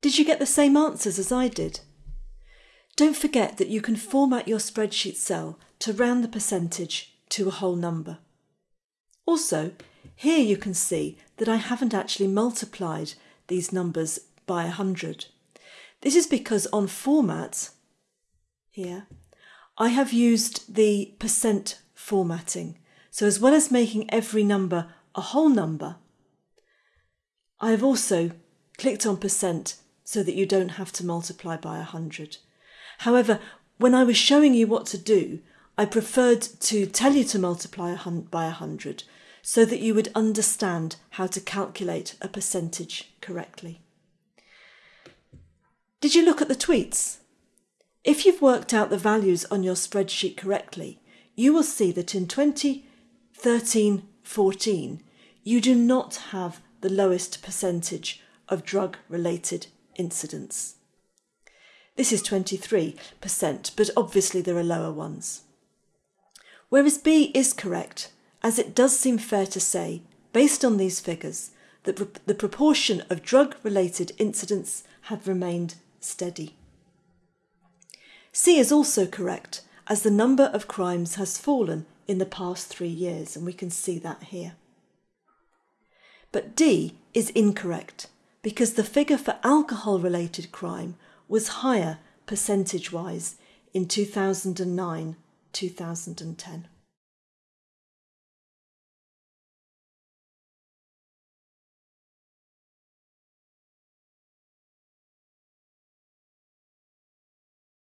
Did you get the same answers as I did? Don't forget that you can format your spreadsheet cell to round the percentage to a whole number. Also, here you can see that I haven't actually multiplied these numbers by 100. This is because on format, here, I have used the percent formatting. So as well as making every number a whole number, I have also clicked on percent so that you don't have to multiply by 100. However, when I was showing you what to do, I preferred to tell you to multiply by 100 so that you would understand how to calculate a percentage correctly. Did you look at the tweets? If you've worked out the values on your spreadsheet correctly, you will see that in 2013 14, you do not have the lowest percentage of drug related incidents. This is 23%, but obviously there are lower ones. Whereas B is correct, as it does seem fair to say, based on these figures, that the proportion of drug related incidents have remained steady. C is also correct, as the number of crimes has fallen in the past three years, and we can see that here. But D is incorrect because the figure for alcohol related crime was higher percentage wise in 2009 2010.